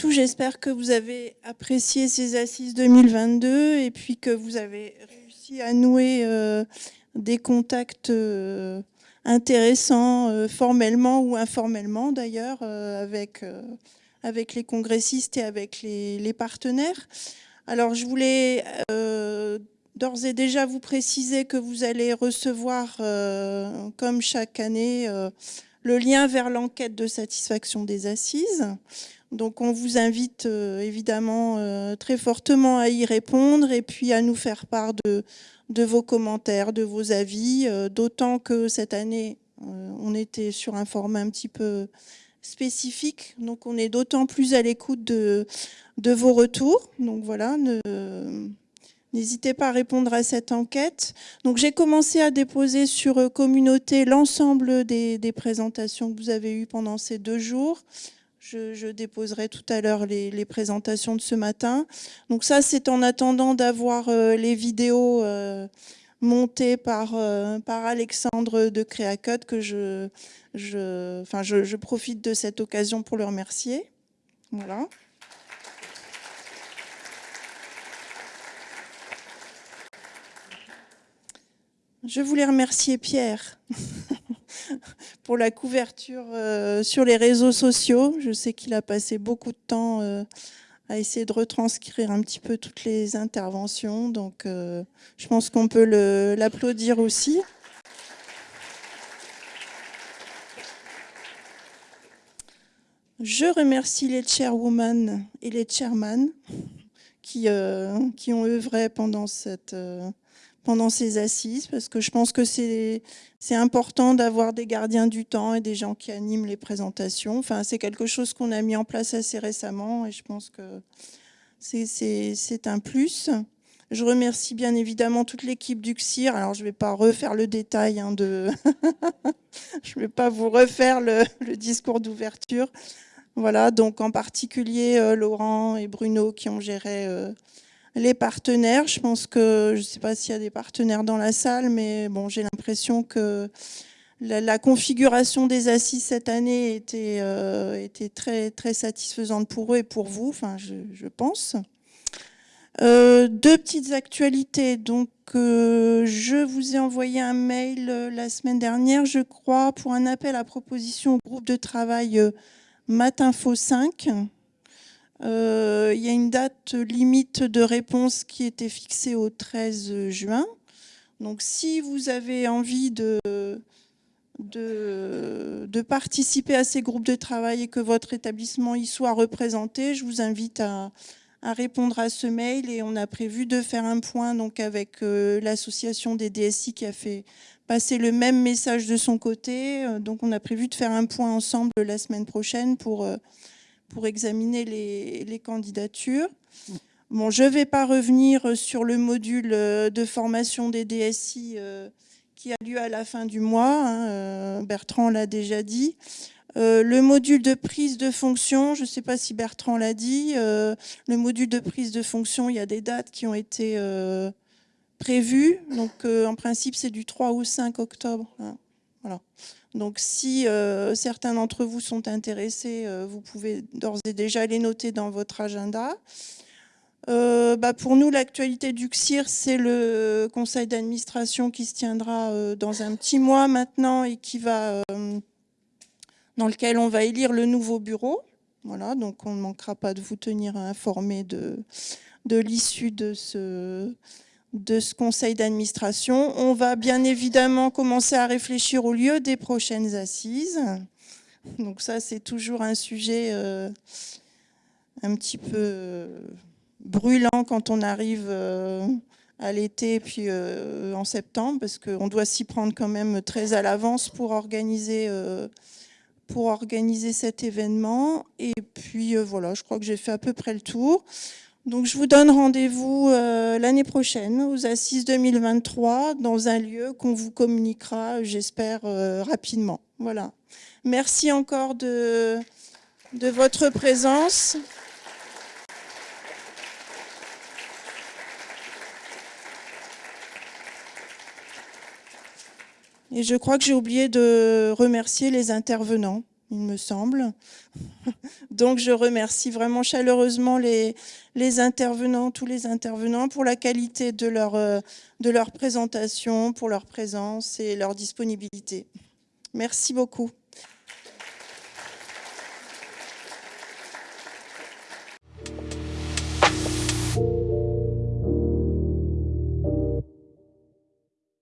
Tout, j'espère que vous avez apprécié ces assises 2022 et puis que vous avez réussi à nouer euh, des contacts euh, intéressants, euh, formellement ou informellement d'ailleurs, avec, les congressistes et avec les partenaires. Alors, je voulais d'ores et déjà vous préciser que vous allez recevoir, comme chaque année, le lien vers l'enquête de satisfaction des assises. Donc on vous invite euh, évidemment euh, très fortement à y répondre et puis à nous faire part de, vos commentaires, de vos avis, euh, d'autant que cette année, on était sur un format un petit peu spécifique, donc on est d'autant plus à l'écoute de vos retours. Donc voilà, N'hésitez pas à répondre à cette enquête. Donc j'ai commencé à déposer sur communauté l'ensemble des, présentations que vous avez eues pendant ces deux jours. Je, déposerai tout à l'heure les, présentations de ce matin. Donc ça, c'est en attendant d'avoir euh, les vidéos euh, montées par, euh, par Alexandre de Créacode que je, enfin, je, profite de cette occasion pour le remercier. Voilà. Je voulais remercier Pierre pour la couverture euh, sur les réseaux sociaux. Je sais qu'il a passé beaucoup de temps euh, à essayer de retranscrire un petit peu toutes les interventions. Donc, euh, je pense qu'on peut l'applaudir aussi. Je remercie les chairwomen et les chairman qui, qui ont œuvré pendant cette pendant ces assises, parce que je pense que c'est important d'avoir des gardiens du temps et des gens qui animent les présentations. Enfin, c'est quelque chose qu'on a mis en place assez récemment et je pense que c'est un plus. Je remercie bien évidemment toute l'équipe du CIR. Alors, je ne vais pas refaire le détail hein, de... je ne vais pas vous refaire le, discours d'ouverture. Voilà, donc en particulier euh, Laurent et Bruno qui ont géré euh, les partenaires, je pense que, je ne sais pas s'il y a des partenaires dans la salle, mais bon, j'ai l'impression que la, configuration des assises cette année était, euh, était très, très satisfaisante pour eux et pour vous, enfin, je, pense. Euh, deux petites actualités. Donc, euh, je vous ai envoyé un mail la semaine dernière, je crois, pour un appel à proposition au groupe de travail Matinfo 5. Euh, il y a une date limite de réponse qui était fixée au 13 juin. Donc si vous avez envie de, de, participer à ces groupes de travail et que votre établissement y soit représenté, je vous invite à, répondre à ce mail et on a prévu de faire un point donc avec euh, l'association des DSI qui a fait passer le même message de son côté. Euh, donc on a prévu de faire un point ensemble la semaine prochaine pour pour examiner les, candidatures. Bon, je ne vais pas revenir sur le module euh, de formation des DSI euh, qui a lieu à la fin du mois. Hein, euh, Bertrand l'a déjà dit. le module de prise de fonction, je ne sais pas si Bertrand l'a dit, le module de prise de fonction, il y a des dates qui ont été prévues. Donc, en principe, c'est du 3 au 5 octobre. Hein. Voilà. Donc si euh, certains d'entre vous sont intéressés, euh, vous pouvez d'ores et déjà les noter dans votre agenda. Euh, bah, pour nous, l'actualité du CIR, c'est le conseil d'administration qui se tiendra dans un petit mois maintenant et qui va, dans lequel on va élire le nouveau bureau. Voilà, donc on ne manquera pas de vous tenir informé de, de l'issue de ce, de ce conseil d'administration. On va bien évidemment commencer à réfléchir au lieu des prochaines assises. Donc ça, c'est toujours un sujet euh, un petit peu euh, brûlant quand on arrive euh, à l'été puis en septembre, parce qu'on doit s'y prendre quand même très à l'avance pour organiser pour organiser cet événement. Et puis voilà, je crois que j'ai fait à peu près le tour. Donc je vous donne rendez-vous euh, l'année prochaine aux Assises 2023 dans un lieu qu'on vous communiquera, j'espère, euh, rapidement. Voilà. Merci encore de, de votre présence. Et je crois que j'ai oublié de remercier les intervenants. Il me semble. Donc je remercie vraiment chaleureusement les, intervenants, tous les intervenants pour la qualité euh, de leur présentation, pour leur présence et leur disponibilité. Merci beaucoup.